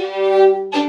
Música